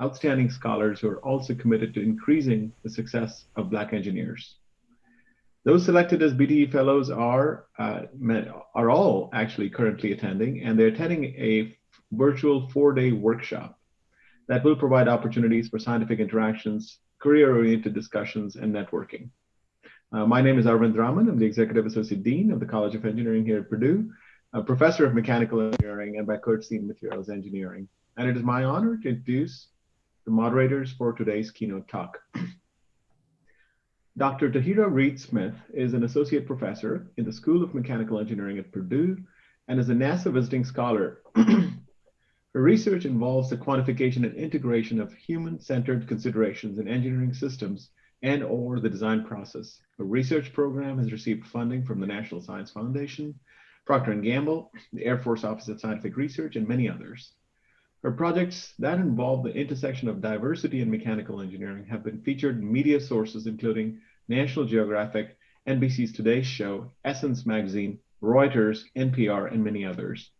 outstanding scholars who are also committed to increasing the success of Black engineers. Those selected as BDE Fellows are, uh, are all actually currently attending, and they're attending a virtual four-day workshop that will provide opportunities for scientific interactions, career-oriented discussions, and networking. Uh, my name is Arvind Raman. I'm the Executive Associate Dean of the College of Engineering here at Purdue, a Professor of Mechanical Engineering, and by courtesy Materials Engineering. And it is my honor to introduce the moderators for today's keynote talk. Dr. Tahira Reid Smith is an associate professor in the School of Mechanical Engineering at Purdue and is a NASA visiting scholar. Her research involves the quantification and integration of human-centered considerations in engineering systems and or the design process. Her research program has received funding from the National Science Foundation, Procter & Gamble, the Air Force Office of Scientific Research, and many others. Her projects that involve the intersection of diversity and mechanical engineering have been featured in media sources including National Geographic, NBC's Today Show, Essence Magazine, Reuters, NPR, and many others.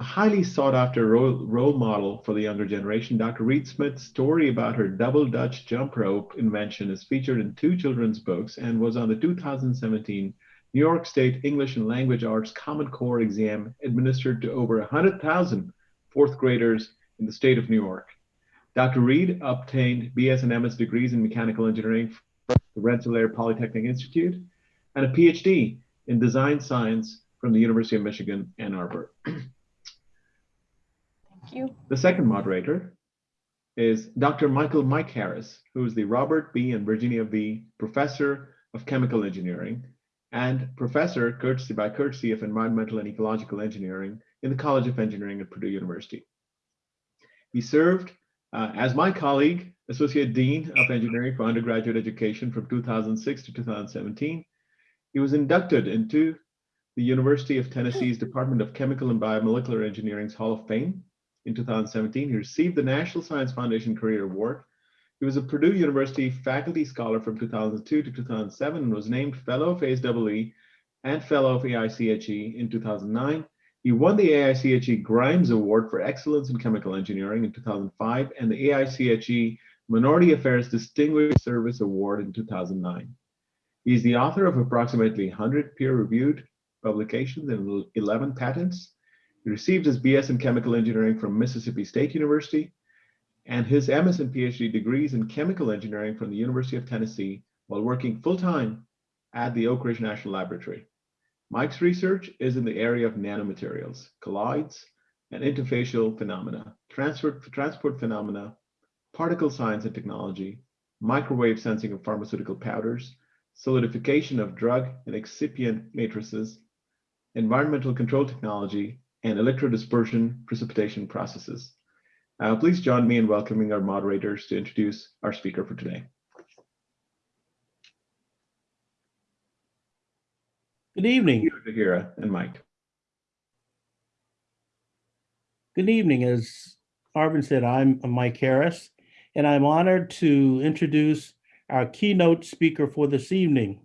A highly sought after role, role model for the younger generation, Dr. Reid Smith's story about her double Dutch jump rope invention is featured in two children's books and was on the 2017 New York State English and Language Arts Common Core exam administered to over 100,000 fourth graders in the state of New York. Dr. Reid obtained BS and MS degrees in mechanical engineering from the Rensselaer Polytechnic Institute and a PhD in design science from the University of Michigan, Ann Arbor. Thank you. The second moderator is Dr. Michael Mike Harris, who is the Robert B. and Virginia V. Professor of Chemical Engineering and Professor, courtesy by courtesy of Environmental and Ecological Engineering in the College of Engineering at Purdue University. He served uh, as my colleague, Associate Dean of Engineering for Undergraduate Education from 2006 to 2017. He was inducted into the University of Tennessee's Department of Chemical and Biomolecular Engineering's Hall of Fame in 2017. He received the National Science Foundation Career Award. He was a Purdue University faculty scholar from 2002 to 2007 and was named Fellow of ASEE and Fellow of AICHE in 2009 he won the AICHE Grimes Award for Excellence in Chemical Engineering in 2005 and the AICHE Minority Affairs Distinguished Service Award in 2009. He is the author of approximately 100 peer-reviewed publications and 11 patents. He received his BS in Chemical Engineering from Mississippi State University and his MS and PhD degrees in Chemical Engineering from the University of Tennessee while working full-time at the Oak Ridge National Laboratory. Mike's research is in the area of nanomaterials, colloids, and interfacial phenomena, transport, transport phenomena, particle science and technology, microwave sensing of pharmaceutical powders, solidification of drug and excipient matrices, environmental control technology, and electrodispersion precipitation processes. Uh, please join me in welcoming our moderators to introduce our speaker for today. Good evening. Tahira and Mike. Good evening. As Arvin said, I'm Mike Harris, and I'm honored to introduce our keynote speaker for this evening,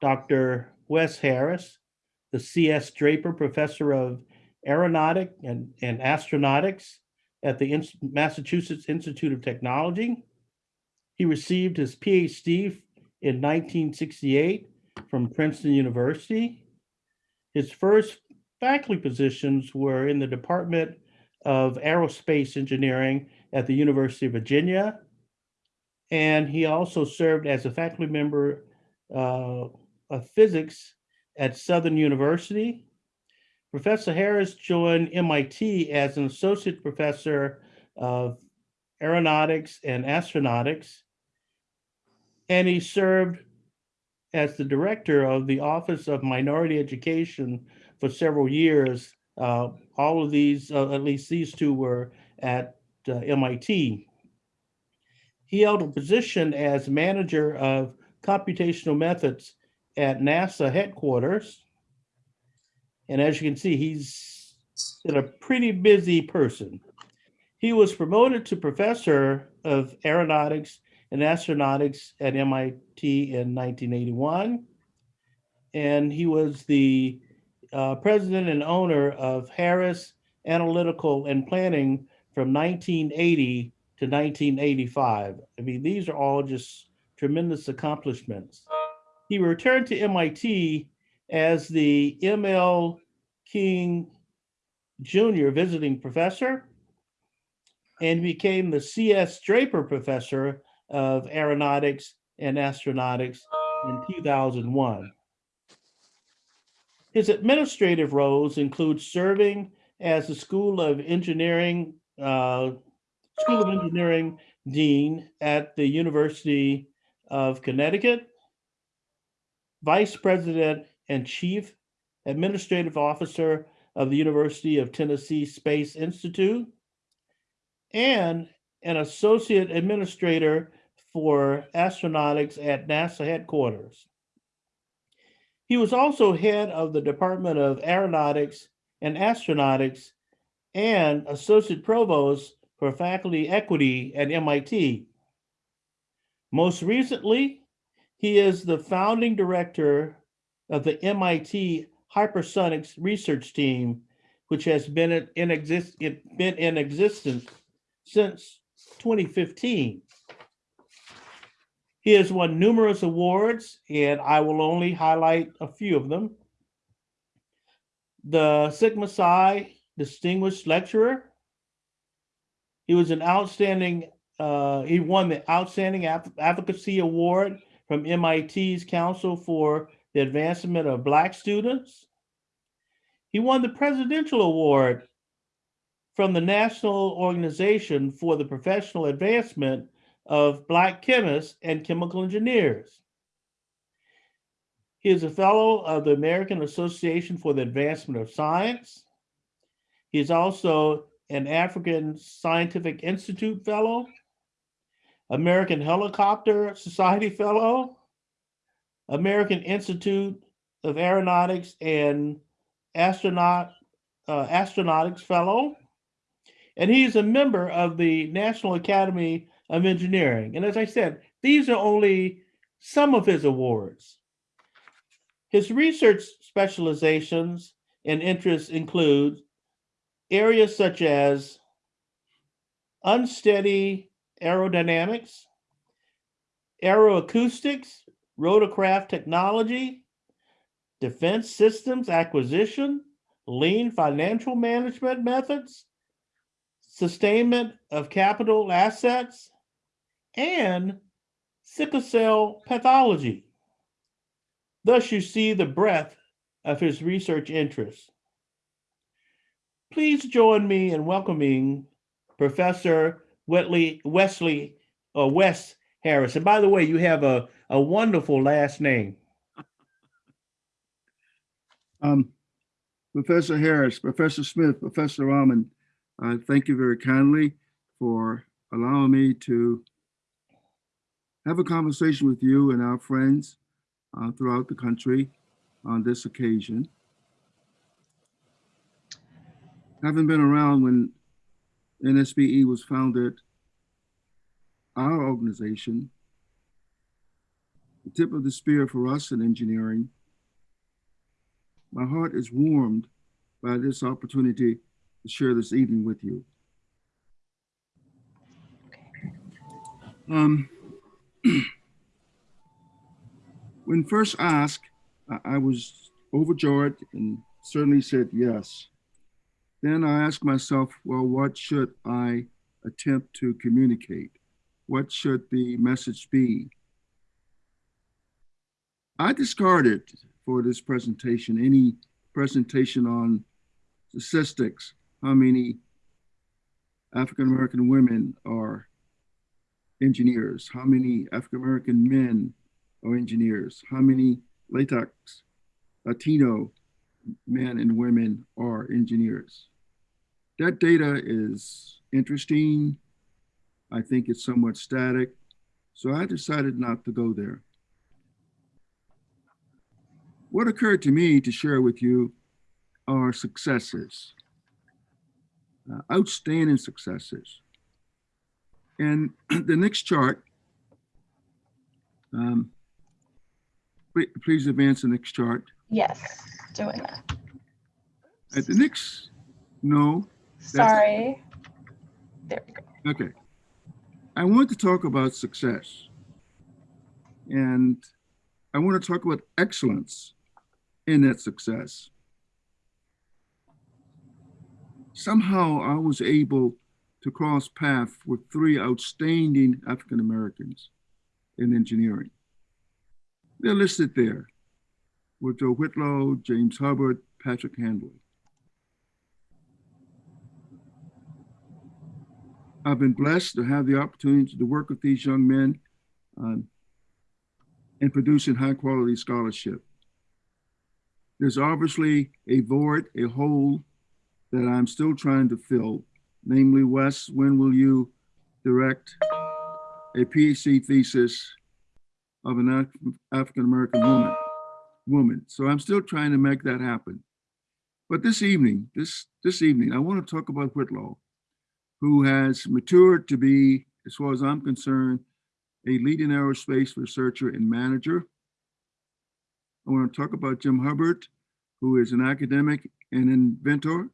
Dr. Wes Harris, the C.S. Draper Professor of Aeronautic and, and Astronautics at the In Massachusetts Institute of Technology. He received his PhD in 1968 from Princeton University. His first faculty positions were in the Department of Aerospace Engineering at the University of Virginia. And he also served as a faculty member uh, of physics at Southern University. Professor Harris joined MIT as an associate professor of aeronautics and astronautics. And he served as the director of the Office of Minority Education for several years. Uh, all of these, uh, at least these two were at uh, MIT. He held a position as manager of computational methods at NASA headquarters. And as you can see, he's a pretty busy person. He was promoted to professor of aeronautics in astronautics at MIT in 1981. And he was the uh, president and owner of Harris Analytical and Planning from 1980 to 1985. I mean, these are all just tremendous accomplishments. He returned to MIT as the ML King Jr. visiting professor and became the C.S. Draper Professor of Aeronautics and Astronautics in 2001. His administrative roles include serving as the School of Engineering, uh, School of Engineering Dean at the University of Connecticut, Vice President and Chief Administrative Officer of the University of Tennessee Space Institute, and an Associate Administrator for Astronautics at NASA headquarters. He was also head of the Department of Aeronautics and Astronautics and Associate Provost for Faculty Equity at MIT. Most recently, he is the founding director of the MIT Hypersonics Research Team, which has been in, exist, been in existence since 2015. He has won numerous awards, and I will only highlight a few of them. The Sigma Xi Distinguished Lecturer. He was an outstanding, uh, he won the Outstanding Advocacy Award from MIT's Council for the Advancement of Black Students. He won the Presidential Award from the National Organization for the Professional Advancement of Black Chemists and Chemical Engineers. He is a fellow of the American Association for the Advancement of Science. He is also an African Scientific Institute Fellow, American Helicopter Society Fellow, American Institute of Aeronautics and Astronaut uh, Astronautics Fellow, and he's a member of the National Academy of Engineering. And as I said, these are only some of his awards. His research specializations and interests include areas such as unsteady aerodynamics, aeroacoustics, rotorcraft technology, defense systems acquisition, lean financial management methods, sustainment of capital assets, and sickle cell pathology. Thus, you see the breadth of his research interests. Please join me in welcoming Professor Wesley, or Wes Harris. And by the way, you have a, a wonderful last name. Um, Professor Harris, Professor Smith, Professor Raman, uh, thank you very kindly for allowing me to have a conversation with you and our friends uh, throughout the country on this occasion. Having been around when NSBE was founded, our organization, the tip of the spear for us in engineering, my heart is warmed by this opportunity to share this evening with you. Um, when first asked, I- was overjoyed and certainly said yes. Then I asked myself, well, what should I attempt to communicate? What should the message be? I discarded for this presentation any presentation on statistics, how many African American women are engineers, how many African American men are engineers, how many Latinx, Latino men and women are engineers. That data is interesting. I think it's somewhat static. So I decided not to go there. What occurred to me to share with you are successes, uh, outstanding successes. And the next chart, um, please, please advance the next chart. Yes, doing that. At the next, no, Sorry. There we go. Okay. I want to talk about success. And I want to talk about excellence in that success. Somehow I was able to cross paths with three outstanding African Americans in engineering. They're listed there. with Joe Whitlow, James Hubbard, Patrick Hanley. I've been blessed to have the opportunity to work with these young men um, in producing high quality scholarship. There's obviously a void, a hole that I'm still trying to fill. Namely, Wes, when will you direct a PhD thesis of an Af- African American woman? Woman. So I'm still trying to make that happen. But this evening, this this evening, I want to talk about Whitlow who has matured to be, as far as I'm concerned, a leading aerospace researcher and manager. I want to talk about Jim Hubbard, who is an academic and inventor.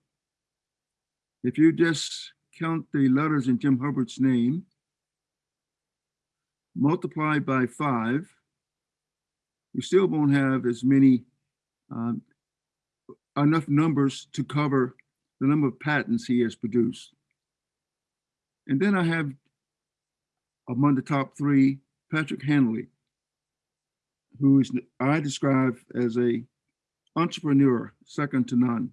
If you just count the letters in Jim Hubbard's name, multiplied by five, you still won't have as many, um, enough numbers to cover the number of patents he has produced. And then I have among the top three, Patrick Hanley, who is I describe as a entrepreneur, second to none.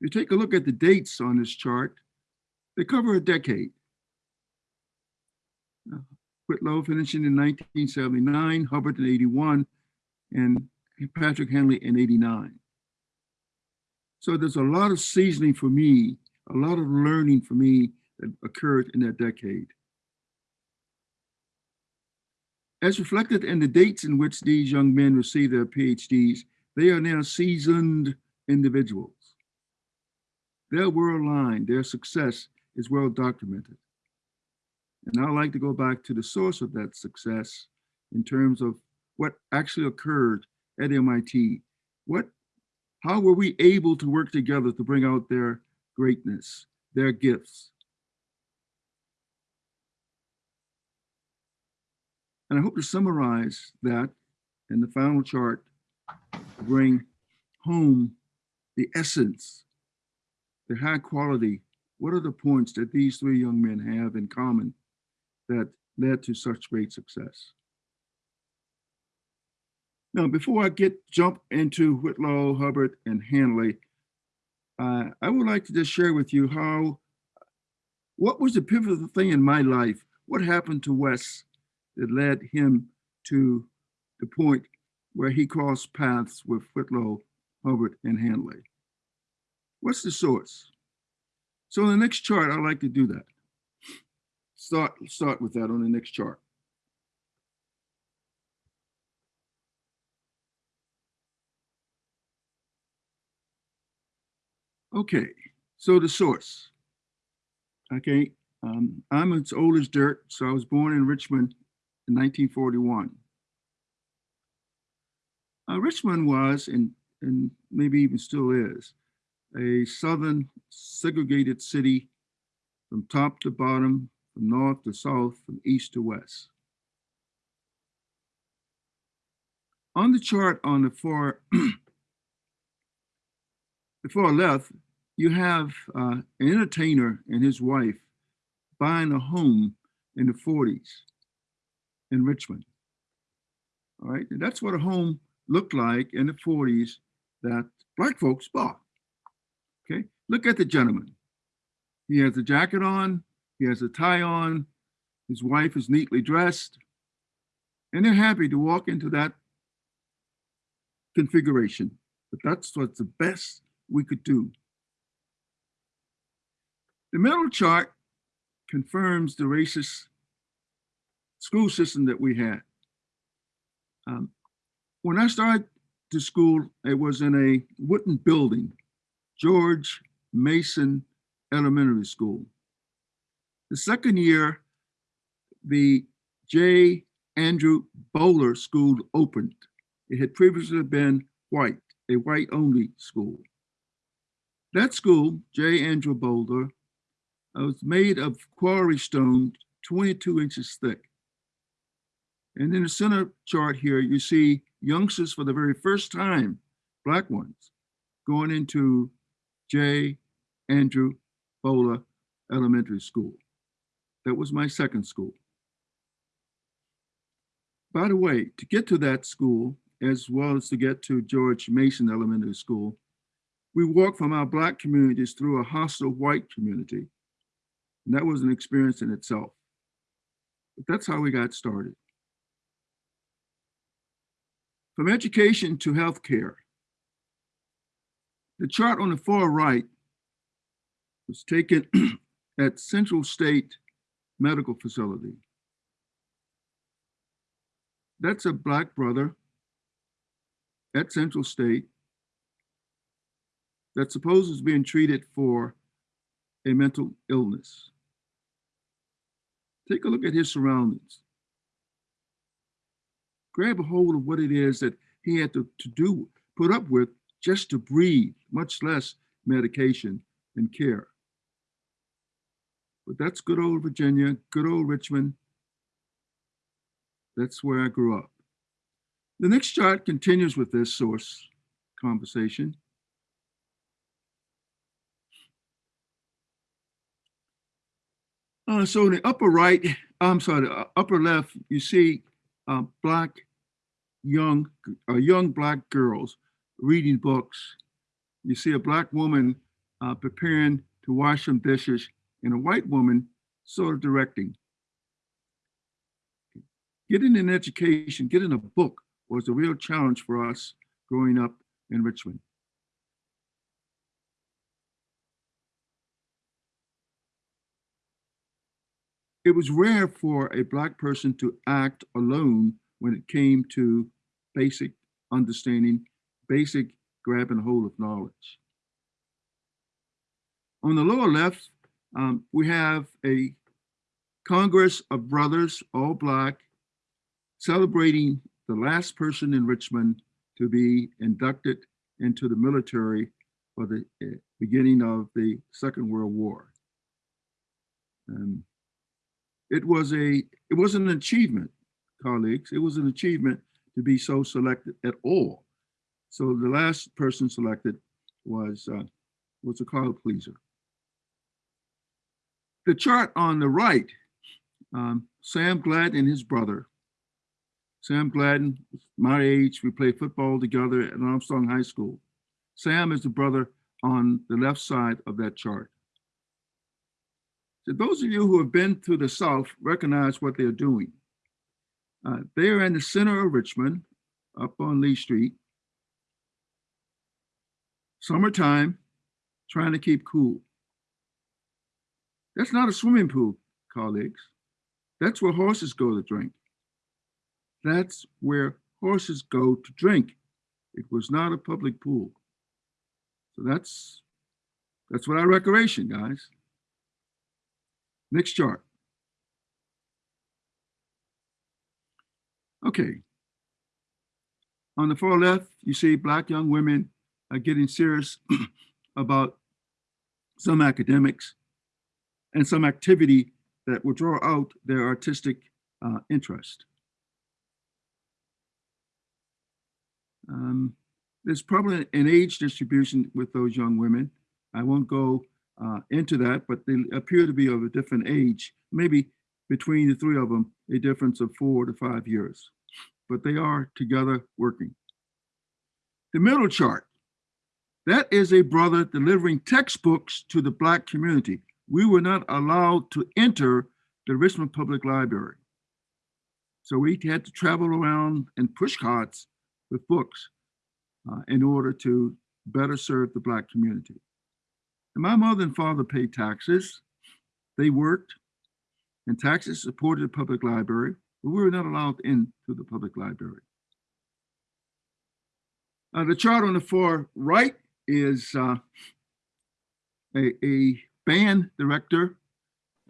You take a look at the dates on this chart, they cover a decade. Whitlow finishing in 1979, Hubbard in 81, and Patrick Hanley in 89. So there's a lot of seasoning for me a lot of learning for me that occurred in that decade. As reflected in the dates in which these young men received their PhDs, they are now seasoned individuals. They're well aligned, their success is well documented. And I like to go back to the source of that success in terms of what actually occurred at MIT. What, how were we able to work together to bring out their greatness, their gifts. And I hope to summarize that in the final chart bring home the essence, the high quality. What are the points that these three young men have in common that led to such great success? Now, before I get jump into Whitlow, Hubbard, and Hanley, uh, I would like to just share with you how, what was the pivotal thing in my life? What happened to Wes that led him to the point where he crossed paths with Whitlow, Hubbard, and Hanley? What's the source? So on the next chart, I'd like to do that. Start, start with that on the next chart. Okay, so the source. Okay, um, I'm as old as dirt, so I was born in Richmond in 1941. Uh, Richmond was, and, and maybe even still is, a southern segregated city from top to bottom, from north to south, from east to west. On the chart on the far before I left, you have uh, an entertainer and his wife buying a home in the 40s in Richmond. All right, and that's what a home looked like in the 40s that black folks bought. Look at the gentleman. He has a jacket on, he has a tie on, his wife is neatly dressed, and they're happy to walk into that configuration. But that's what's the best we could do. The middle chart confirms the racist school system that we had. Um, when I started to school, it was in a wooden building, George Mason Elementary School. The second year, the J. Andrew Bowler School opened. It had previously been white, a white only school. That school, J. Andrew Bowler, uh, was made of quarry stone, 22 inches thick. And in the center chart here, you see youngsters for the very first time, black ones, going into J. Andrew Bowler Elementary School. That was my second school. By the way, to get to that school, as well as to get to George Mason Elementary School, we walked from our black communities through a hostile white community. And that was an experience in itself. But that's how we got started. From education to healthcare, the chart on the far right was taken at Central State Medical Facility. That's a black brother at Central State that supposes being treated for a mental illness. Take a look at his surroundings. Grab a hold of what it is that he had to, to do, put up with just to breathe, much less medication and care. But that's good old Virginia, good old Richmond. That's where I grew up. The next chart continues with this source conversation. Uh, so in the upper right, I'm sorry, the upper left, you see uh, black young, uh, young black girls reading books. You see a black woman uh, preparing to wash some dishes and a white woman sort of directing. Getting an education, getting a book was a real challenge for us growing up in Richmond. It was rare for a black person to act alone when it came to basic understanding, basic grabbing hold of knowledge. On the lower left, um, we have a Congress of Brothers, all black, celebrating the last person in Richmond to be inducted into the military for the uh, beginning of the Second World War. Um, it was a it was an achievement, colleagues. It was an achievement to be so selected at all. So the last person selected was uh, was a crowd pleaser. The chart on the right, um, Sam Gladden and his brother. Sam Gladden, my age, we played football together at Armstrong High School. Sam is the brother on the left side of that chart. So those of you who have been to the South recognize what they're doing. Uh, they are in the center of Richmond, up on Lee Street. Summertime, trying to keep cool. That's not a swimming pool, colleagues. That's where horses go to drink. That's where horses go to drink. It was not a public pool. So that's that's what our recreation, guys. Next chart. Okay. On the far left, you see black young women are getting serious about some academics and some activity that will draw out their artistic uh, interest. Um, there's probably an age distribution with those young women. I won't go uh, into that, but they appear to be of a different age, maybe between the three of them, a difference of four to five years, but they are together working. The middle chart, that is a brother delivering textbooks to the Black community. We were not allowed to enter the Richmond Public Library. So we had to travel around and push carts with books uh, in order to better serve the Black community. And my mother and father paid taxes. They worked, and taxes supported the public library, but we were not allowed into the public library. Uh, the chart on the far right is uh, a, a band director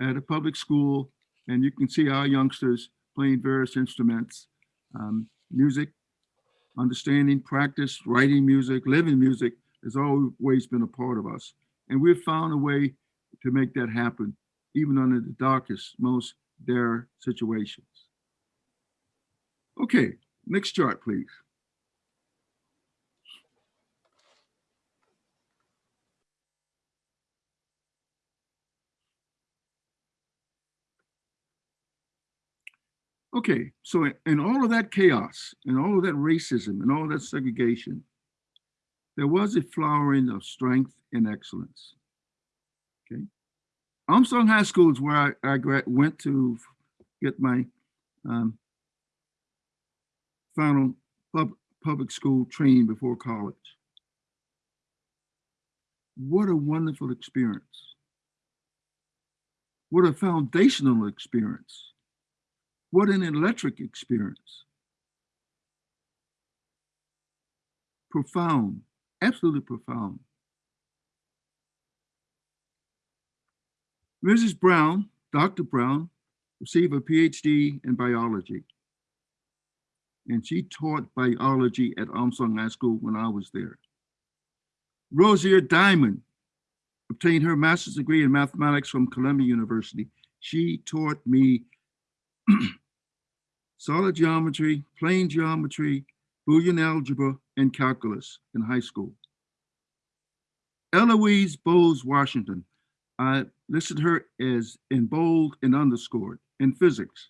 at a public school, and you can see our youngsters playing various instruments, um, music, understanding, practice, writing music, living music has always been a part of us. And we've found a way to make that happen, even under the darkest, most dire situations. Okay, next chart, please. Okay, so in all of that chaos and all of that racism and all that segregation, there was a flowering of strength and excellence. Okay. Armstrong High School is where I, I went to get my um, final pub, public school training before college. What a wonderful experience. What a foundational experience. What an electric experience. Profound, absolutely profound. Mrs. Brown, Dr. Brown, received a PhD in biology. And she taught biology at Armstrong High School when I was there. Rosier Diamond obtained her master's degree in mathematics from Columbia University. She taught me solid geometry, plane geometry, Boolean algebra, and calculus in high school. Eloise Bowles Washington, I listed her as in bold and underscored in physics.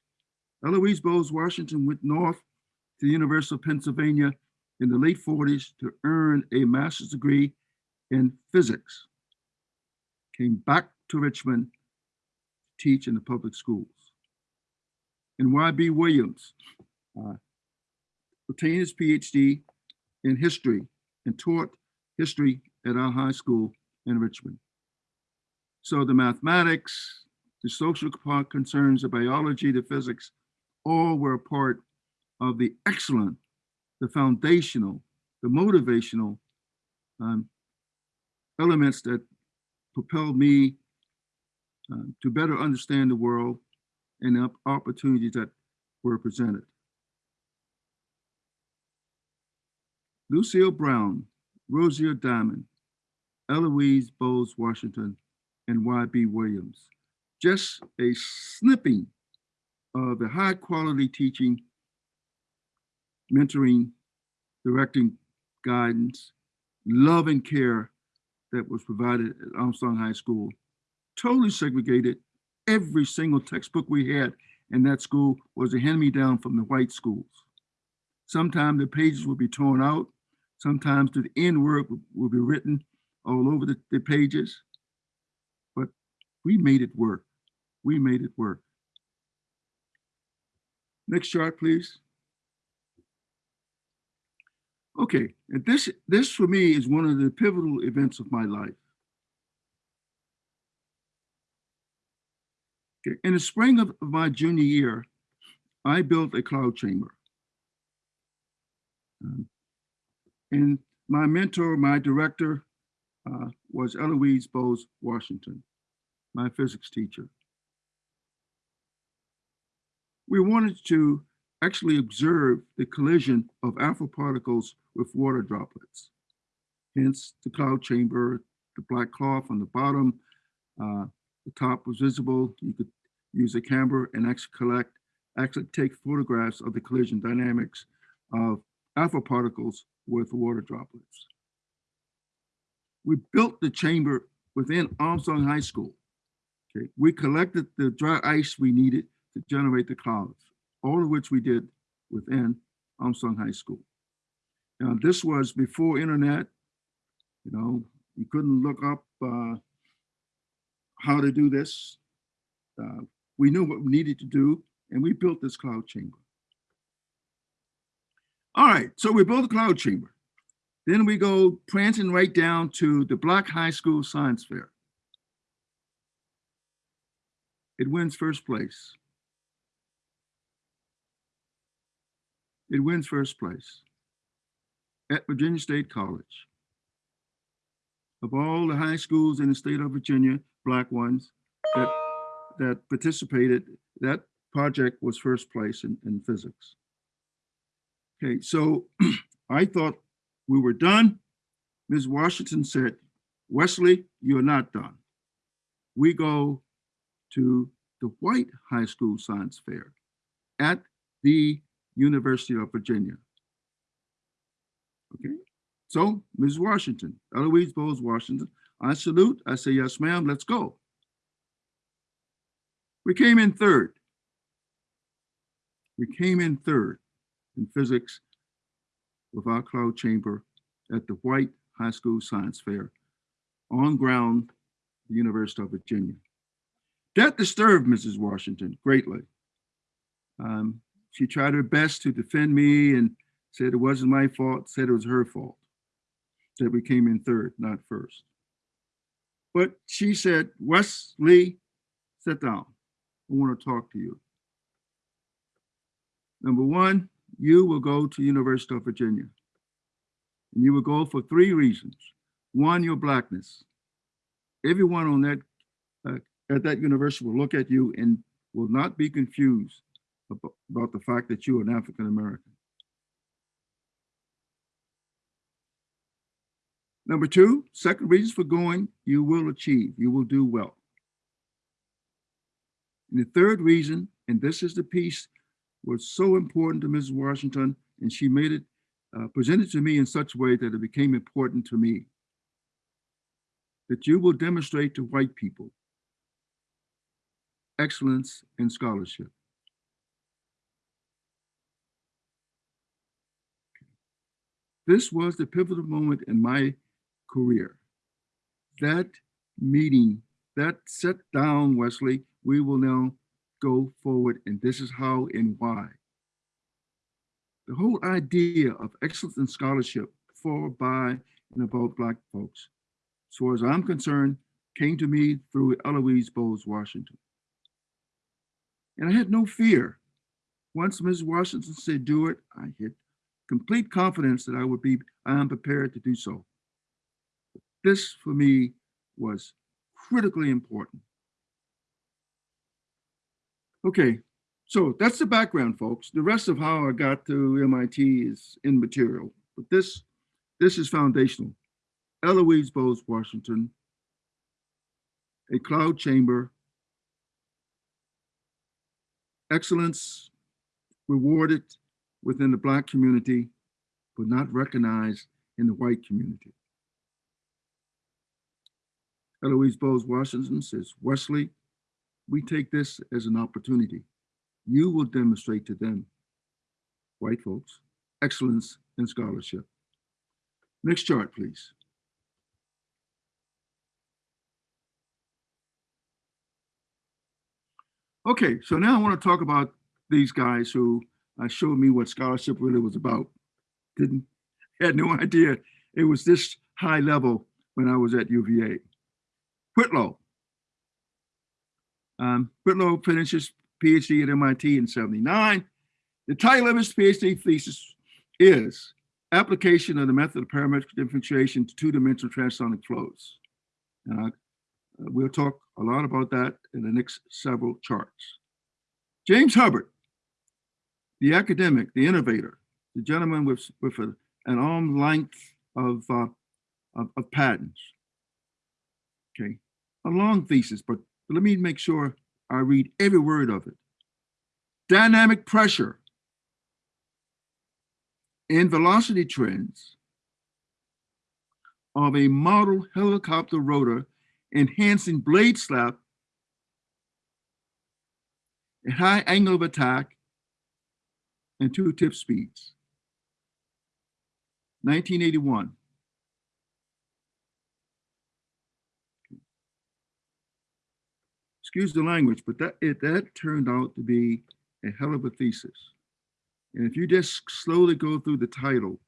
Eloise Bowles Washington went north to the University of Pennsylvania in the late 40s to earn a master's degree in physics. Came back to Richmond to teach in the public schools. And Y.B. Williams uh, obtained his PhD in history and taught history at our high school in Richmond. So the mathematics, the social concerns, the biology, the physics, all were a part of the excellent, the foundational, the motivational um, elements that propelled me uh, to better understand the world and the opportunities that were presented. Lucille Brown, Rosier Diamond, Eloise Bowles Washington, and Y.B. Williams. Just a snipping of the high quality teaching, mentoring, directing, guidance, love and care that was provided at Armstrong High School. Totally segregated. Every single textbook we had in that school was a hand-me-down from the white schools. Sometimes the pages would be torn out. Sometimes the N word would, would be written all over the, the pages. But we made it work. We made it work. Next chart, please. Okay, and this this for me is one of the pivotal events of my life. In the spring of, my junior year, I built a cloud chamber. Um, and my mentor, my director, uh, was Eloise Bowles Washington, my physics teacher. We wanted to actually observe the collision of alpha particles with water droplets. Hence the cloud chamber, the black cloth on the bottom, uh, the top was visible. You could use a camera and actually collect, actually take photographs of the collision dynamics of alpha particles with water droplets. We built the chamber within Armstrong High School. Okay, we collected the dry ice we needed to generate the clouds, all of which we did within Armstrong High School. Now, this was before internet. You know, you couldn't look up uh, how to do this. Uh, we knew what we needed to do, and we built this cloud chamber. All right, so we built a cloud chamber. Then we go prancing right down to the Black High School Science Fair. It wins first place. It wins first place at Virginia State College. Of all the high schools in the state of Virginia, black ones that that participated, that project was first place in, in physics. Okay, so I thought we were done. Ms. Washington said, Wesley, you're not done. We go to the White High School Science Fair at the University of Virginia. Okay, so Ms. Washington, Eloise Bowles Washington, I salute, I say, yes, ma'am, let's go. We came in third. We came in third in physics with our cloud chamber at the White High School Science Fair on ground, the University of Virginia. That disturbed Mrs. Washington greatly. Um, she tried her best to defend me and said it wasn't my fault, said it was her fault that we came in third, not first. But she said, Wesley, sit down. I want to talk to you. Number one, you will go to University of Virginia. And you will go for three reasons. One, your blackness. Everyone on that uh, at that university will look at you and will not be confused about, the fact that you are an African American. Number two, second reasons for going, you will achieve, you will do well. And the third reason, and this is the piece was so important to Mrs. Washington, and she made it, uh, presented to me in such a way that it became important to me. That you will demonstrate to white people excellence in scholarship. This was the pivotal moment in my career. That meeting, that set down, Wesley, we will now go forward and this is how and why. The whole idea of excellence in scholarship for, by, and about Black folks, as far as I'm concerned, came to me through Eloise Bowles Washington. And I had no fear. Once Ms. Washington said do it, I had complete confidence that I would be, I am prepared to do so. This for me was critically important. Okay, so that's the background, folks. The rest of how I got to MIT is immaterial, but this, this is foundational. Eloise Bowles Washington, a cloud chamber, excellence rewarded within the Black community, but not recognized in the white community. Eloise Bowles Washington says, Wesley, we take this as an opportunity. You will demonstrate to them, white folks, excellence in scholarship. Next chart, please. Okay, so now I want to talk about these guys who uh, showed me what scholarship really was about. Didn't, had no idea it was this high level when I was at UVA. Whitlow. Um, Whitlow finished his PhD at MIT in 79. The title of his PhD thesis is Application of the Method of Parametric Differentiation to Two-Dimensional Transonic Flows. And I, we'll talk a lot about that in the next several charts. James Hubbard, the academic, the innovator, the gentleman with, with a, an arm length of, uh, of, of patents. Okay, a long thesis, but let me make sure I read every word of it. Dynamic pressure and velocity trends of a model helicopter rotor enhancing blade slap a high angle of attack and two tip speeds. 1981. Excuse the language, but that it that turned out to be a hell of a thesis. And if you just slowly go through the title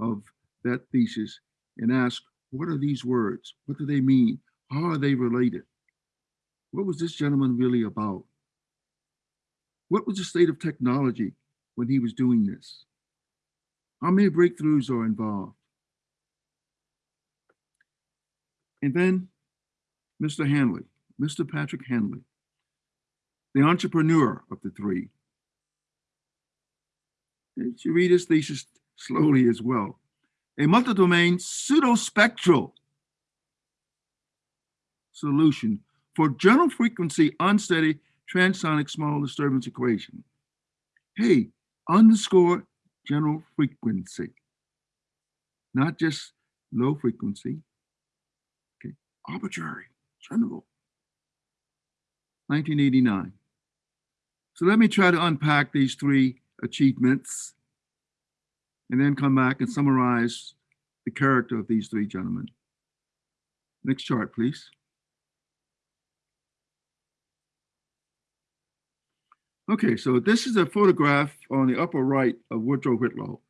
of that thesis and ask, what are these words? What do they mean? How are they related? What was this gentleman really about? What was the state of technology when he was doing this? How many breakthroughs are involved? And then Mr. Hanley, Mr. Patrick Hanley, the entrepreneur of the three. And you read his thesis slowly as well. a multi-domain pseudospectral solution for general frequency unsteady transonic small disturbance equation. Hey, underscore general frequency, not just low frequency. Okay, arbitrary, general. 1989. So let me try to unpack these three achievements and then come back and summarize the character of these three gentlemen. Next chart, please. Okay, so this is a photograph on the upper right of Woodrow Whitlow,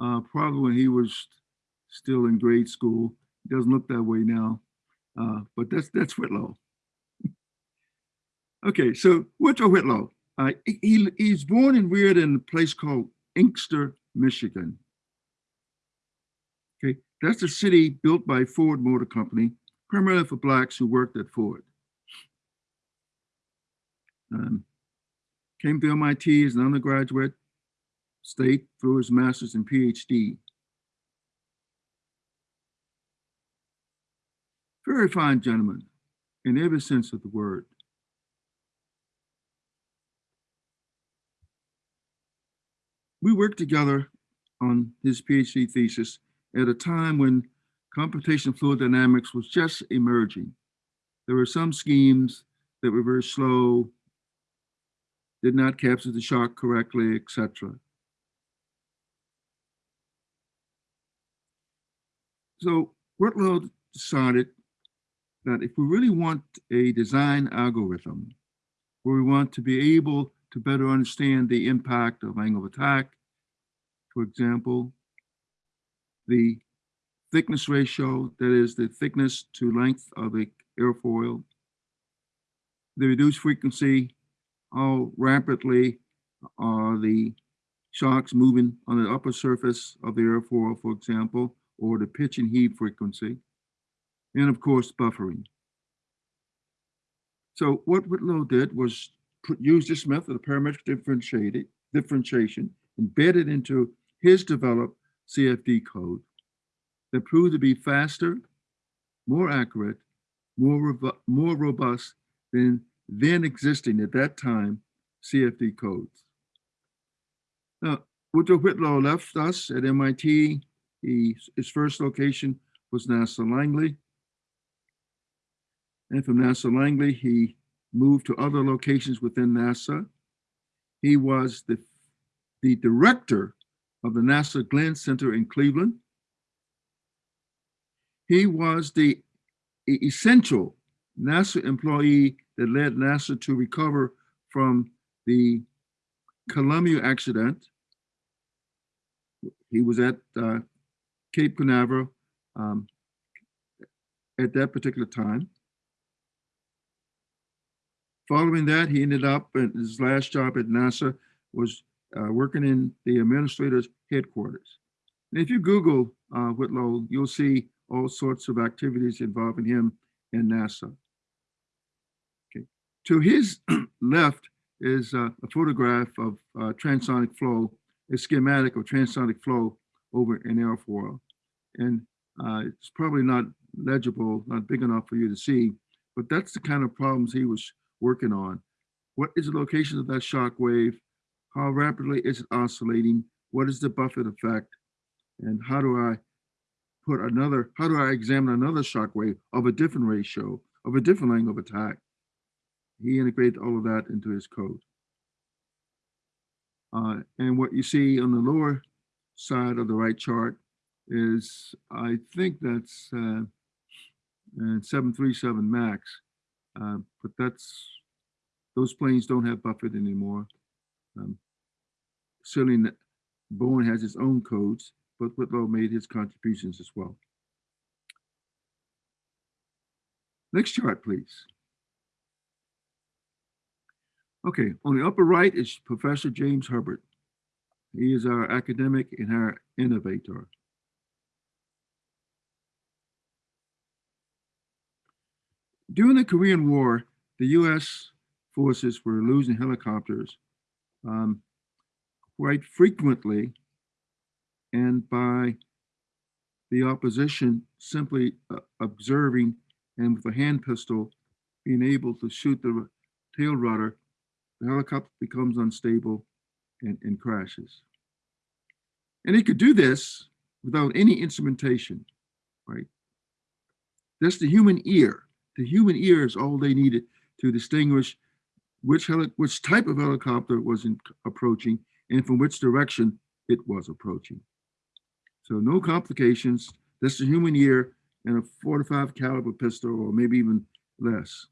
uh, probably when he was still in grade school. He doesn't look that way now, uh, but that's that's Whitlow. Okay, so Woodrow Whitlow, uh, he, he's born and reared in a place called Inkster, Michigan. Okay, that's a city built by Ford Motor Company, primarily for blacks who worked at Ford. Um, came to MIT as an undergraduate, stayed through his master's and PhD. Very fine gentleman in every sense of the word. We worked together on his PhD thesis at a time when computational fluid dynamics was just emerging. There were some schemes that were very slow, did not capture the shock correctly, etc. So Whitlow decided that if we really want a design algorithm, where we want to be able to better understand the impact of angle of attack, for example, the thickness ratio, that is the thickness to length of the airfoil, the reduced frequency, how rapidly are the shocks moving on the upper surface of the airfoil, for example, or the pitch and heave frequency, and of course, buffering. So what Whitlow did was put, use this method of parametric differentiation embedded into his developed CFD code that proved to be faster, more accurate, more, more robust than then existing at that time CFD codes. Now, Woodrow Whitlow left us at MIT. He, his first location was NASA Langley. And from NASA Langley, he moved to other locations within NASA. He was the, the director of the NASA Glenn Center in Cleveland. He was the essential NASA employee that led NASA to recover from the Columbia accident. He was at uh, Cape Canaveral um, at that particular time. Following that, he ended up his last job at NASA was uh, working in the administrator's headquarters. And if you Google uh, Whitlow, you'll see all sorts of activities involving him in NASA. Okay. To his left is uh, a photograph of uh, transonic flow, a schematic of transonic flow over an airfoil. And uh, it's probably not legible, not big enough for you to see, but that's the kind of problems he was working on. What is the location of that shock wave? How rapidly is it oscillating? What is the Buffet effect? And how do I put another, how do I examine another shock wave of a different ratio, of a different angle of attack? he integrated all of that into his code. Uh, and what you see on the lower side of the right chart is, I think that's uh, 737 MAX, uh, but that's, those planes don't have Buffet anymore. Um, certainly Boeing has its own codes, but Whitlow made his contributions as well. Next chart, please. Okay, on the upper right is Professor James Hubbard. He is our academic and our innovator. During the Korean War, the US forces were losing helicopters um, quite frequently. And by the opposition simply uh, observing and with a hand pistol being able to shoot the tail rudder, the helicopter becomes unstable and, and crashes. And he could do this without any instrumentation, right? That's the human ear. The human ear is all they needed to distinguish which which type of helicopter was in, approaching and from which direction it was approaching. So no complications. That's the human ear and a 45 caliber pistol, or maybe even less.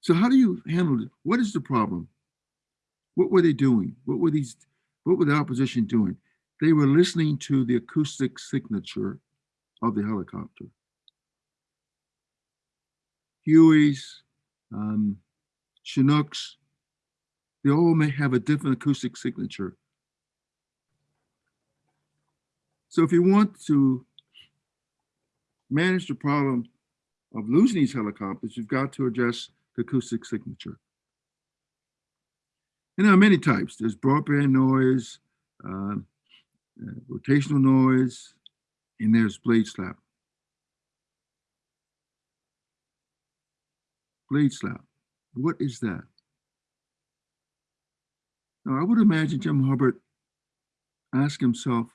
So how do you handle it? What is the problem? What were they doing? What were these? What were the opposition doing? They were listening to the acoustic signature of the helicopter. Hueys, um, Chinooks, they all may have a different acoustic signature. So if you want to manage the problem of losing these helicopters, you've got to address the acoustic signature. And there are many types. There's broadband noise, uh, uh, rotational noise, and there's blade slap. Blade slap. What is that? Now, I would imagine Jim Hubbard asked himself,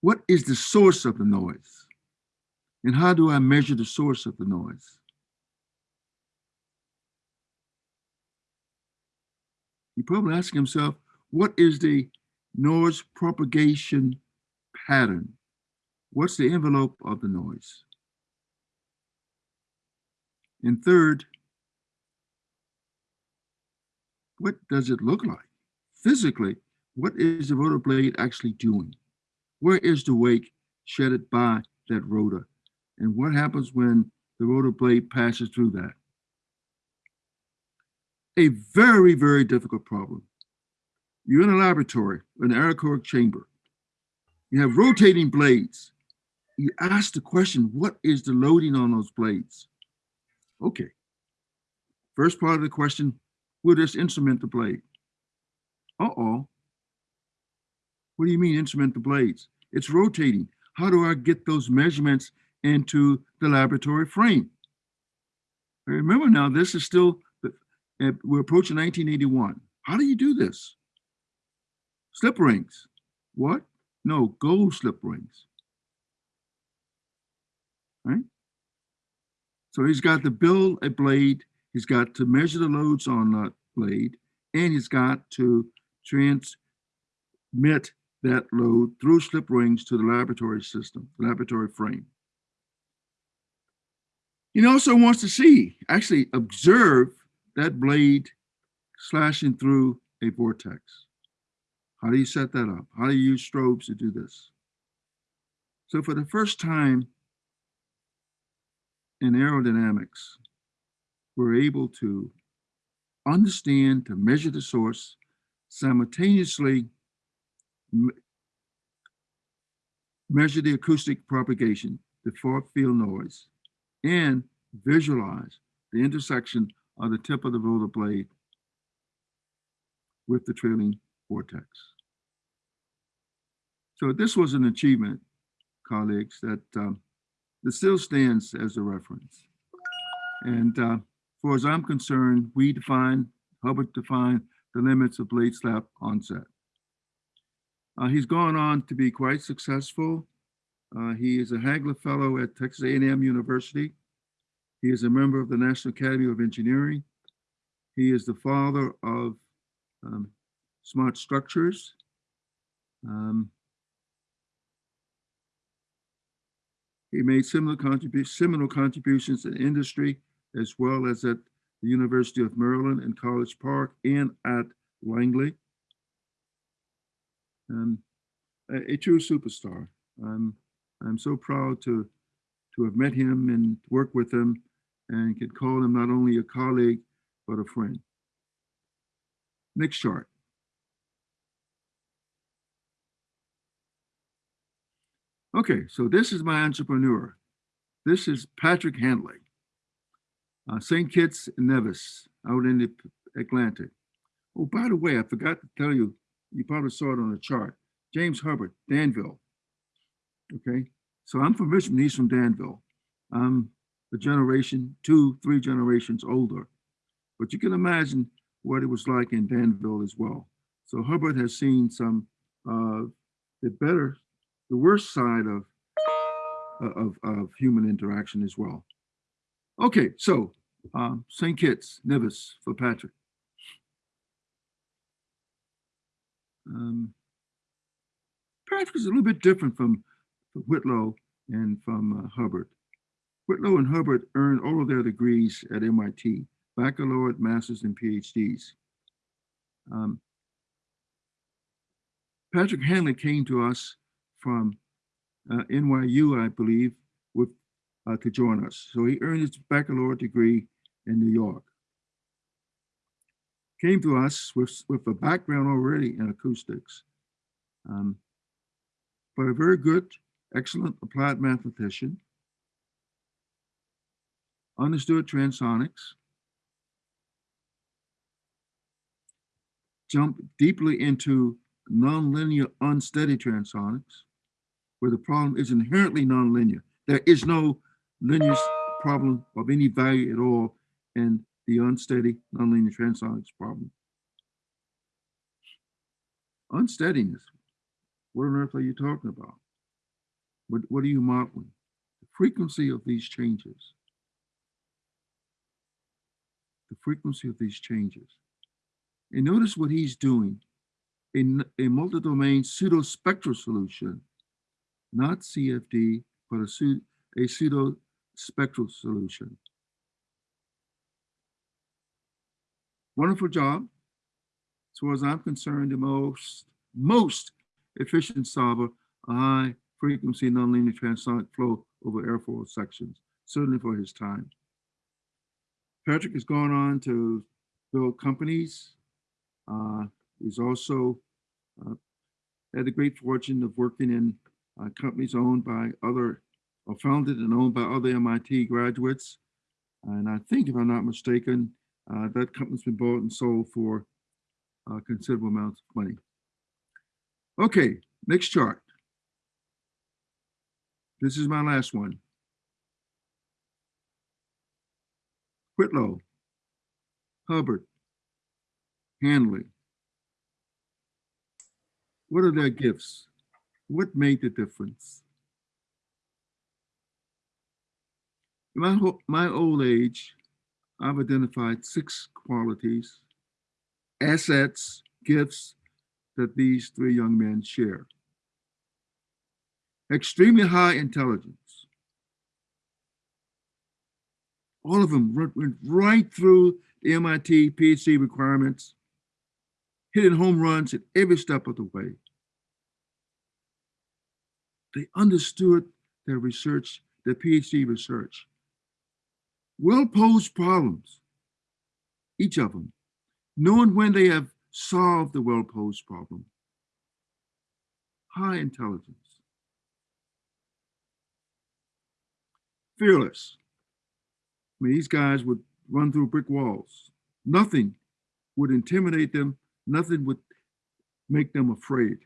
what is the source of the noise? And how do I measure the source of the noise? He probably asked himself, what is the noise propagation pattern? What's the envelope of the noise? And third, what does it look like? Physically, what is the rotor blade actually doing? Where is the wake shedded by that rotor? And what happens when the rotor blade passes through that? A very, very difficult problem. You're in a laboratory, an anechoic chamber. You have rotating blades. You ask the question, what is the loading on those blades? Okay. First part of the question, will this instrument the blade? Uh-oh. What do you mean instrument the blades? It's rotating. How do I get those measurements into the laboratory frame? Remember now, this is still, we're approaching 1981. How do you do this? Slip rings. What? No, gold slip rings. Right? So he's got to build a blade, he's got to measure the loads on that blade, and he's got to transmit that load through slip rings to the laboratory system, the laboratory frame. He also wants to see, actually observe that blade slashing through a vortex. How do you set that up? How do you use strobes to do this? So for the first time in aerodynamics, we're able to understand, to measure the source, simultaneously me measure the acoustic propagation, the far field noise, and visualize the intersection of the tip of the rotor blade with the trailing vortex. So this was an achievement, colleagues, that, um, that still stands as a reference. And uh, as I'm concerned, we define, Hubbard defined the limits of blade slap onset. Uh, he's gone on to be quite successful. Uh, he is a Hagler Fellow at Texas A&M University. He is a member of the National Academy of Engineering. He is the father of um, smart structures. Um, he made similar, contribu similar contributions in industry as well as at the University of Maryland in College Park and at Langley. Um, a, a, true superstar. I'm, I'm so proud to, to have met him and worked with him and could call him not only a colleague, but a friend. Next chart. Okay, so this is my entrepreneur. This is Patrick Hanley, uh, St. Kitts and Nevis out in the Atlantic. Oh, by the way, I forgot to tell you, you probably saw it on the chart. James Hubbard, Danville. Okay, so I'm from Richmond, he's from Danville. I'm a generation, two, three generations older. But you can imagine what it was like in Danville as well. So Hubbard has seen some, uh, the better, the worst side of, of, of human interaction as well. Okay, so um, St. Kitts, Nevis for Patrick. Um, Patrick is a little bit different from, from Whitlow and from uh, Hubbard. Whitlow and Hubbard earned all of their degrees at MIT, baccalaureate, masters, and PhDs. Um, Patrick Hanley came to us from uh, NYU, I believe, with uh, to join us. So he earned his baccalaureate degree in New York. Came to us with, with a background already in acoustics, um, but a very good, excellent applied mathematician. Understood transonics. Jumped deeply into nonlinear unsteady transonics, where the problem is inherently nonlinear. There is no linear problem of any value at all in the unsteady nonlinear transonics problem. Unsteadiness, what on earth are you talking about? What, what are you modeling? The frequency of these changes. The frequency of these changes. And notice what he's doing in a multi-domain pseudo-spectral solution, not CFD, but a, pseudo, a pseudo-spectral solution. Wonderful job. As far as I'm concerned, the most, most efficient solver, high frequency nonlinear transonic flow over airfoil sections, certainly for his time. Patrick has gone on to build companies. Uh, he's also uh, had the great fortune of working in uh, companies owned by other, or founded and owned by other MIT graduates. And I think, if I'm not mistaken, uh, that company's been bought and sold for considerable amounts of money. Okay, next chart. This is my last one. Whitlow, Hubbard, Hanley. What are their gifts? What made the difference? In my, my old age, I've identified six qualities, assets, gifts that these three young men share. Extremely high intelligence. All of them went right through the MIT PhD requirements, hitting home runs at every step of the way. They understood their research, their PhD research well-posed problems, each of them, knowing when they have solved the well-posed problem. High intelligence. Fearless. I mean, these guys would run through brick walls. Nothing would intimidate them. Nothing would make them afraid.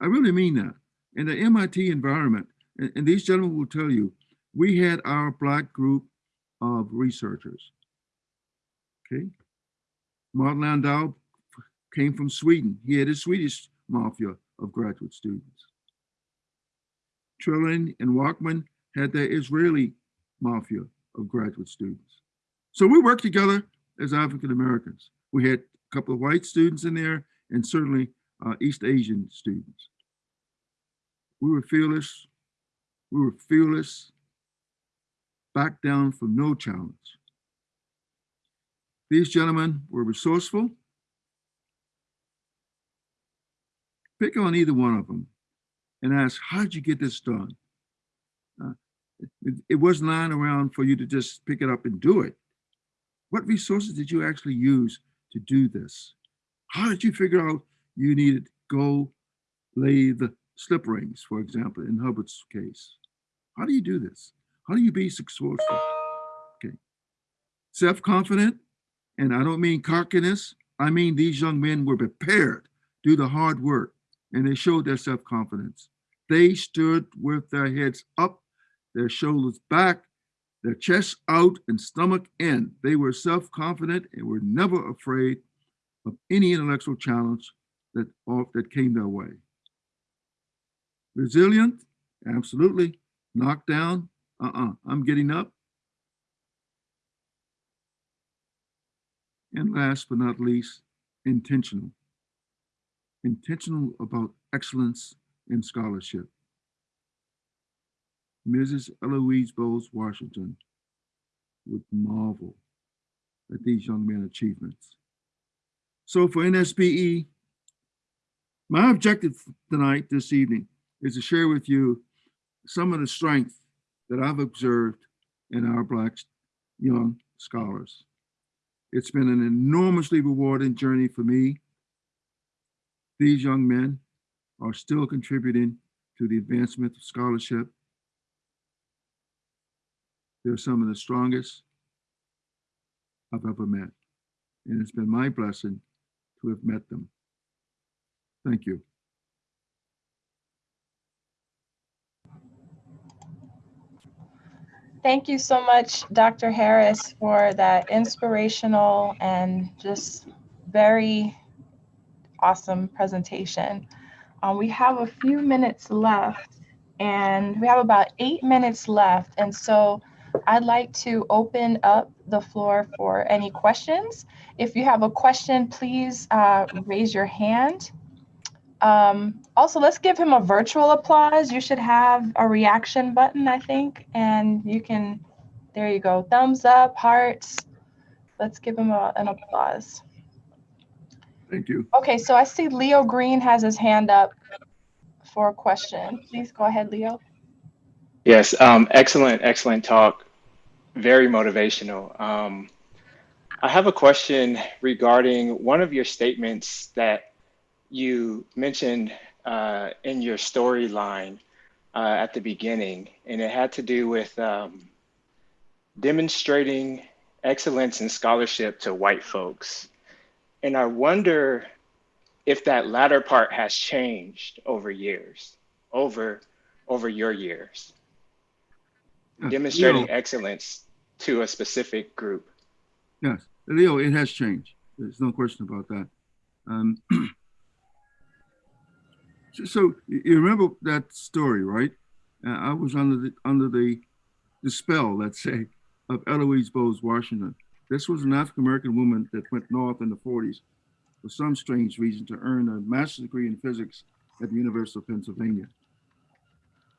I really mean that. In the MIT environment, and, and these gentlemen will tell you, we had our black group of researchers. Okay. Martin Landahl came from Sweden. He had a Swedish mafia of graduate students. Trilling and Walkman had their Israeli mafia of graduate students. So we worked together as African Americans. We had a couple of white students in there and certainly uh, East Asian students. We were fearless. We were fearless back down from no challenge. These gentlemen were resourceful. Pick on either one of them and ask, how did you get this done? Uh, it, it wasn't lying around for you to just pick it up and do it. What resources did you actually use to do this? How did you figure out you needed go lay the slip rings, for example, in Hubbard's case? How do you do this? How do you be successful? Okay. Self-confident, and I don't mean cockiness, I mean, these young men were prepared, do the hard work, and they showed their self-confidence. They stood with their heads up, their shoulders back, their chests out and stomach in. They were self-confident and were never afraid of any intellectual challenge that, that came their way. Resilient, absolutely. Knocked down, uh-uh, I'm getting up. And last but not least, intentional. Intentional about excellence in scholarship. Mrs. Eloise Bowler Washington would marvel at these young men's achievements. So for NSBE, my objective tonight, this evening, is to share with you some of the strength that I've observed in our Black young scholars. It's been an enormously rewarding journey for me. These young men are still contributing to the advancement of scholarship. They're some of the strongest I've ever met. And it's been my blessing to have met them. Thank you. Thank you so much, Dr. Harris, for that inspirational and just very awesome presentation. Um, we have a few minutes left and we have about eight minutes left. And so I'd like to open up the floor for any questions. If you have a question, please uh, raise your hand. Um, also, let's give him a virtual applause. You should have a reaction button, I think, and you can, there you go, thumbs up, hearts. Let's give him a, an applause. Thank you. Okay, so I see Leo Green has his hand up for a question. Please go ahead, Leo. Yes, um, excellent, excellent talk. Very motivational. Um, I have a question regarding one of your statements that you mentioned uh, in your storyline uh, at the beginning, and it had to do with um, demonstrating excellence in scholarship to white folks. And I wonder if that latter part has changed over years, over over your years, Uh, demonstrating Leo, excellence to a specific group. Yes, Leo, it has changed. There's no question about that. Um, so, you remember that story, right? Uh, I was under the under the the spell, let's say, of Eloise Bowler Washington. This was an African American woman that went north in the 40s for some strange reason to earn a master's degree in physics at the University of Pennsylvania.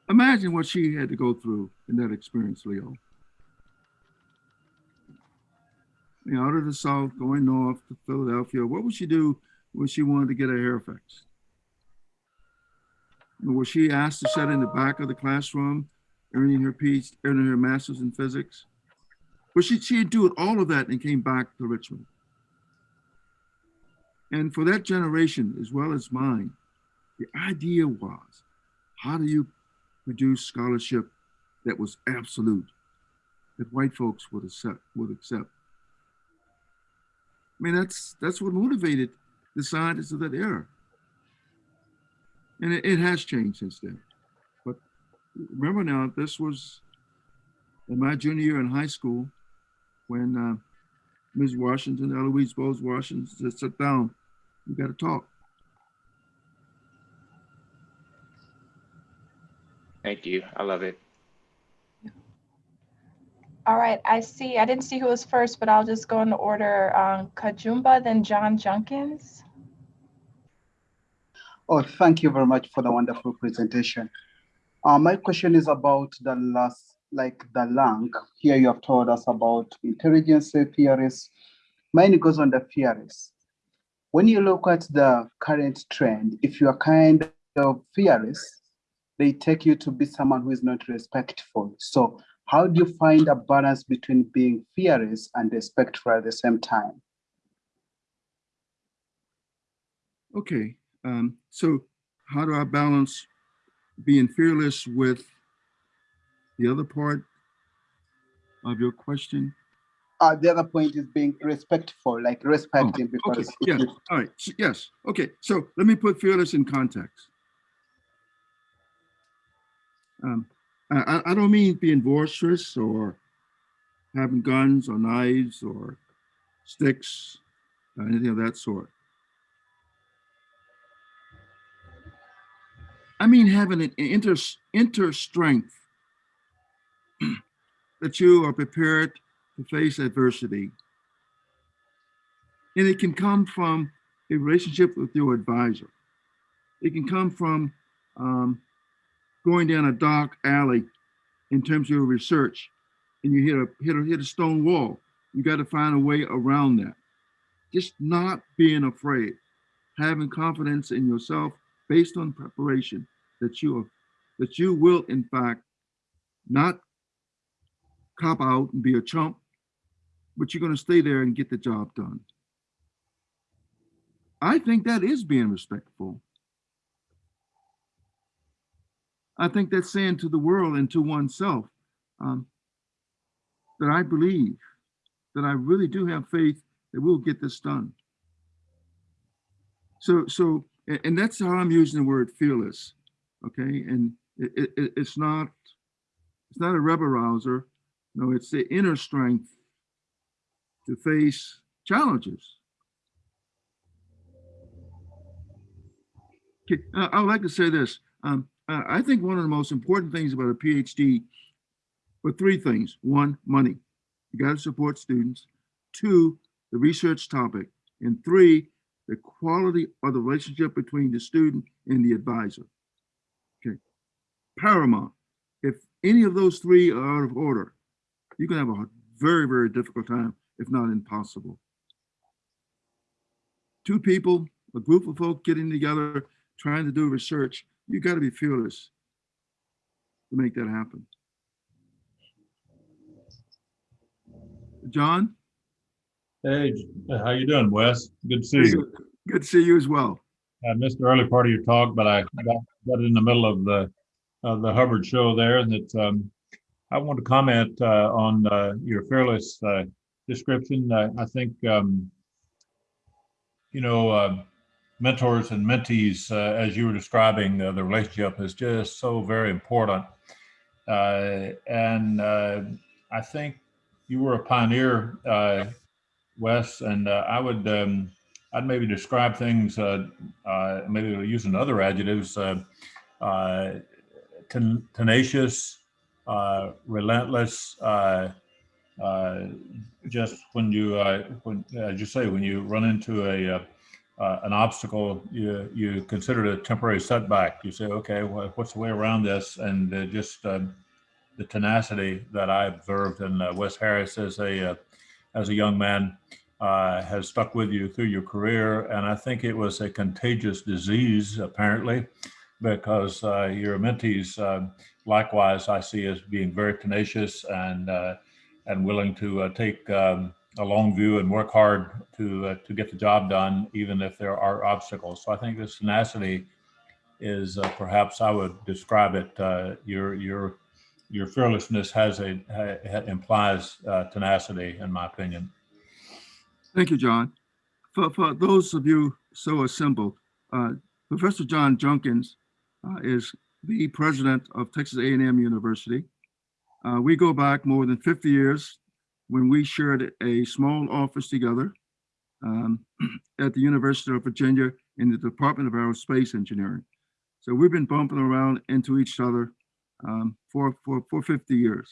Imagine what she had to go through in that experience, Leo. You know, out of the South, going north to Philadelphia. What would she do when she wanted to get her hair fixed? Was she asked to sit in the back of the classroom, earning her PhD, earning her master's in physics? But she, do it, all of that and came back to Richmond. And for that generation, as well as mine, the idea was, how do you produce scholarship that was absolute, that white folks would accept, would accept? I mean, that's that's what motivated the scientists of that era. And it, it has changed since then. But remember now, this was in my junior year in high school when uh, Ms. Washington, Eloise Bowler Washington said, sit down, we got to talk. Thank you. I love it. All right, I see, I didn't see who was first, but I'll just go in the order. Um, Kajumba, then John Junkins. Oh, thank you very much for the wonderful presentation. Uh, my question is about the last, like the link. Here you have told us about intelligence theories. Mine goes on the theories. When you look at the current trend, if you are kind of fearless, they take you to be someone who is not respectful. So how do you find a balance between being fearless and respectful at the same time? Okay, um, so how do I balance being fearless with the other part of your question? uh, the other point is being respectful, like respecting Oh, Okay, because if yeah, all right, yes, okay, so let me put fearless in context. Um, I, I, I don't mean being boisterous or having guns or knives or sticks, or anything of that sort. I mean having an inter, inter strength that you are prepared to face adversity. And it can come from a relationship with your advisor. It can come from um, going down a dark alley in terms of your research and you hit a hit a hit a stone wall. You got to find a way around that. Just not being afraid, having confidence in yourself based on preparation that you are, that you will in fact not cop out and be a chump, but you're going to stay there and get the job done. I think that is being respectful. I think that's saying to the world and to oneself um, that I believe, that I really do have faith that we'll get this done. So, so, a- and that's how I'm using the word fearless. Okay, and it, it, it- it's not, it's not a rebel rouser. No, it's the inner strength to face challenges. Okay, I would like to say this. Um, I think one of the most important things about a PhD were three things. One, money. You got to support students. Two, the research topic. And three, the quality of the relationship between the student and the advisor. Okay. Paramount. If any of those three are out of order, going to have a very, very difficult time, if not impossible. Two people, a group of folk getting together, trying to do research, you got to be fearless to make that happen. John, Hey, how you doing, Wes? Good to see good you. good to see you as well. I missed the early part of your talk, but I got, got in the middle of the, of the Hubbard show there and that, um, I want to comment, uh, on, uh, your fearless, uh, description. I, I think, um, you know, uh, mentors and mentees, uh, as you were describing, uh, the relationship is just so very important. Uh, and, uh, I think you were a pioneer, uh, Wes, and, uh, I would, um, I'd maybe describe things, uh, uh, maybe using other adjectives, uh, uh, ten- tenacious, uh, relentless, uh, uh, just when you, uh, when, as you say, when you run into a, an obstacle, you, you consider it a temporary setback. You say, okay, well, what's the way around this? And just um, the tenacity that I observed in Wes Harris as a, as a young man uh, has stuck with you through your career. And I think it was a contagious disease, apparently, because uh, your mentees, uh, likewise, I see as being very tenacious and uh, and willing to uh, take um, a long view and work hard to uh, to get the job done, even if there are obstacles. So I think this tenacity is perhaps I would describe it. Your your your fearlessness has a ha, implies uh, tenacity, in my opinion. Thank you, John. For, for those of you so assembled, uh, Professor John Junkins uh, is the president of Texas A&M University. Uh, we go back more than 50 years when we shared a small office together um, at the University of Virginia in the Department of Aerospace Engineering. So we've been bumping around into each other um, for, for, for 50 years.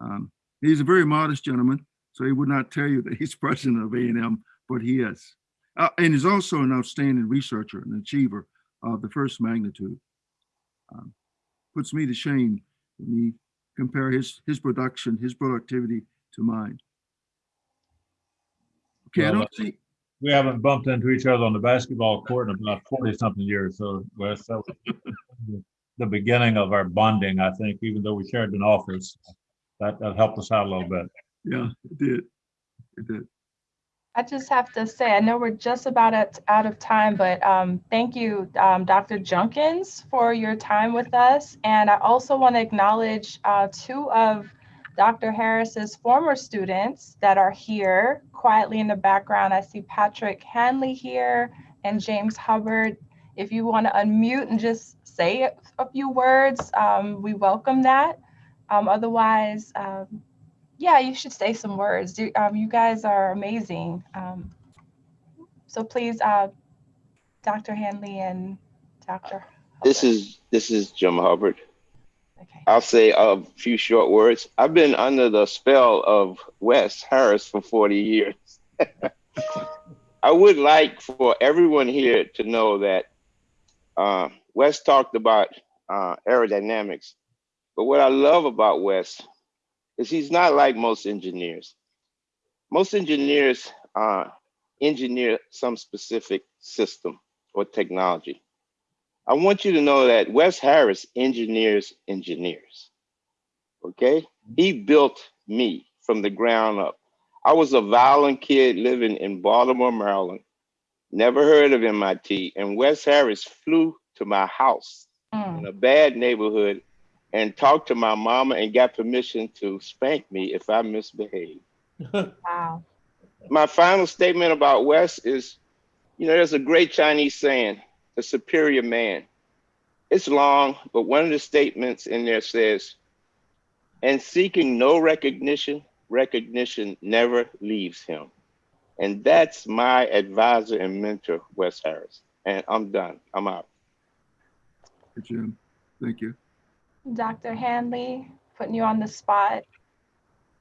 Um, he's a very modest gentleman, so he would not tell you that he's president of A&M, but he is. Uh, and he's also an outstanding researcher, an achiever of the first magnitude. Um, puts me to shame when you compare his his production, his productivity to mine. Okay, I don't see. We haven't bumped into each other on the basketball court in about 40 something years. So Wes, that was the beginning of our bonding, I think, even though we shared an office. That, that helped us out a little bit. Yeah, it did. It did. I just have to say, I know we're just about at, out of time, but um, thank you, um, Dr. Junkins, for your time with us. And I also want to acknowledge uh, two of Dr. Harris's former students that are here quietly in the background. I see Patrick Hanley here and James Hubbard. If you want to unmute and just say a- few words, um, we welcome that. Um, otherwise, um, yeah, you should say some words. You, um, you guys are amazing. Um, so please, uh, Dr. Hanley and Dr. This is this is Jim Hubbard. Okay. I'll say a few short words. I've been under the spell of Wes Harris for 40 years. I would like for everyone here to know that uh, Wes talked about uh, aerodynamics, but what I love about Wes is he's not like most engineers. Most engineers uh, engineer some specific system or technology. I want you to know that Wes Harris engineers engineers. Okay? He built me from the ground up. I was a violent kid living in Baltimore, Maryland. Never heard of MIT. And Wes Harris flew to my house Mm, in a bad neighborhood and talked to my mama and got permission to spank me if I misbehaved. wow. My final statement about Wes is, you know, there's a great Chinese saying, the superior man. It's long, but one of the statements in there says, and seeking no recognition, recognition never leaves him. And that's my advisor and mentor, Wes Harris. And I'm done. I'm out. Jim. Thank you. Dr. Hanley, putting you on the spot.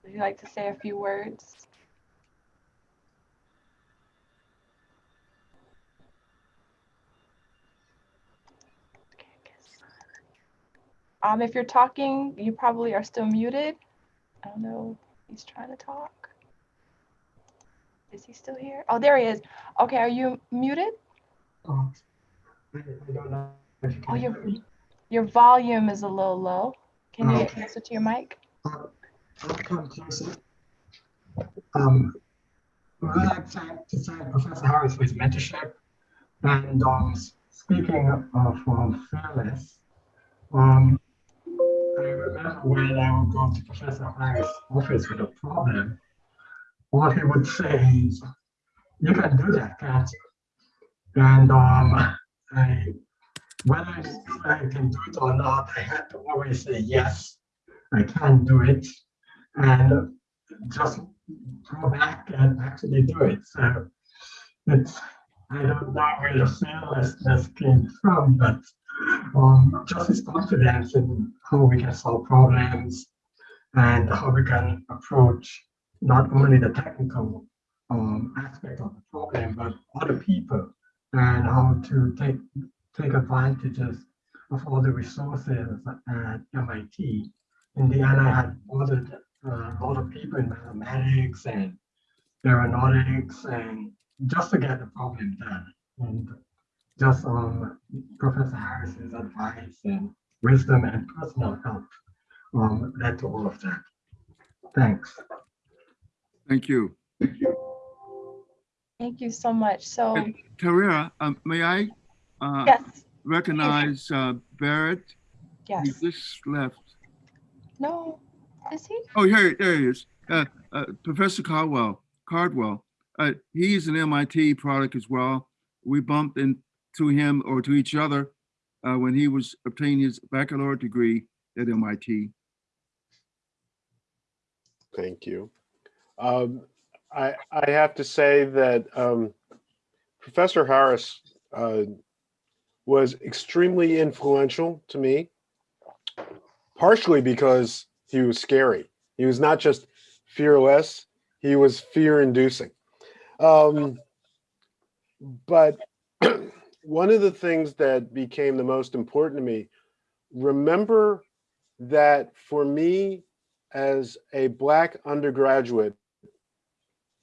Would you like to say a few words? Okay, I guess. Um, if you're talking, you probably are still muted. I don't know. He's trying to talk. Is he still here? Oh, there he is. Okay, are you muted? Oh, I I don't know if you Oh, your your volume is a little low. Can you Oh. get closer to your mic? Uh, I'll come closer. Um, well, I'd like to to thank Professor Harris for his mentorship. And um, speaking of um, fearless, um, I remember when I would go to Professor Harris' office with a problem, what he would say is, you can do that, you? And um, I, whether I I can do it or not, I had to always say, yes, I can do it. And just go back and actually do it. So it's, I don't know where the fearlessness came from, but um, just his confidence in how we can solve problems and how we can approach not only the technical um, aspect of the problem, but other people and how to take take advantages of all the resources at MIT. In the end, I had bothered uh, lot of people in mathematics and aeronautics and just to get the problem done. And just um, Professor Harris's advice and wisdom and personal help um, led to all of that. Thanks. Thank you. Thank you Thank you so much. So, Tarera, um, may I uh, yes, recognize uh, Barrett? He yes. just left. No, is he? Oh, here, there he is. Uh, uh, Professor Caldwell, Cardwell. Uh, he's an MIT product as well. We bumped into him or to each other uh, when he was obtaining his baccalaureate degree at MIT. Thank you. Um, I, I have to say that um, Professor Harris uh, was extremely influential to me, partially because he was scary. He was not just fearless, he was fear inducing. Um, but one of the things that became the most important to me, remember that for me, as a black undergraduate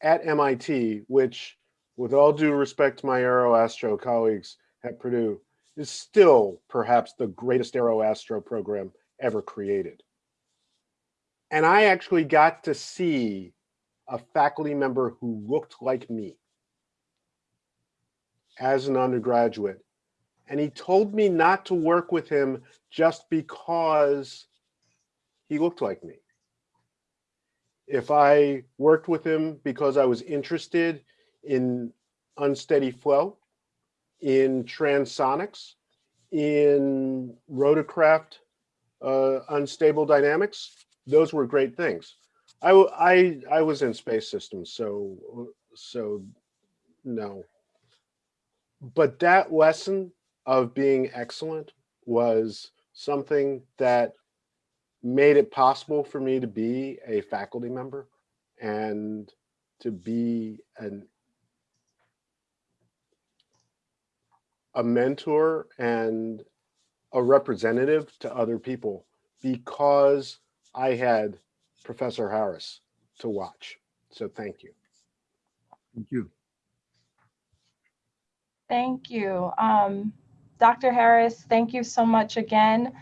at MIT, which with all due respect to my aeroastro colleagues at Purdue, is still perhaps the greatest aeroastro program ever created. And I actually got to see a faculty member who looked like me as an undergraduate. And he told me not to work with him just because he looked like me. If I worked with him because I was interested in unsteady flow, in transonics, in rotorcraft uh, unstable dynamics, those were great things. I, I, I was in space systems, so, so no. But that lesson of being excellent was something that made it possible for me to be a faculty member and to be an a mentor and a representative to other people because I had Professor Harris to watch. So thank you. Thank you. Thank you. Um, Dr. Harris, thank you so much again.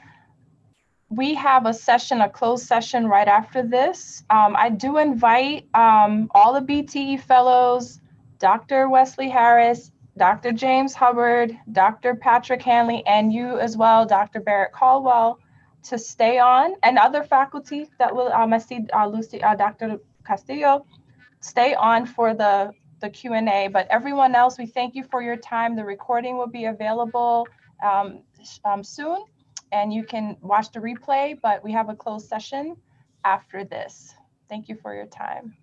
We have a session, a closed session right after this. Um, I do invite um, all the BTE fellows, Dr. Wesley Harris, Dr. James Hubbard, Dr. Patrick Hanley, and you as well, Dr. Barrett Caldwell, to stay on, and other faculty that will, um, I see uh, Lucy, uh, Dr. Castillo, stay on for the, the Q&A. But everyone else, we thank you for your time. The recording will be available um, um, soon, and you can watch the replay, but we have a closed session after this. Thank you for your time.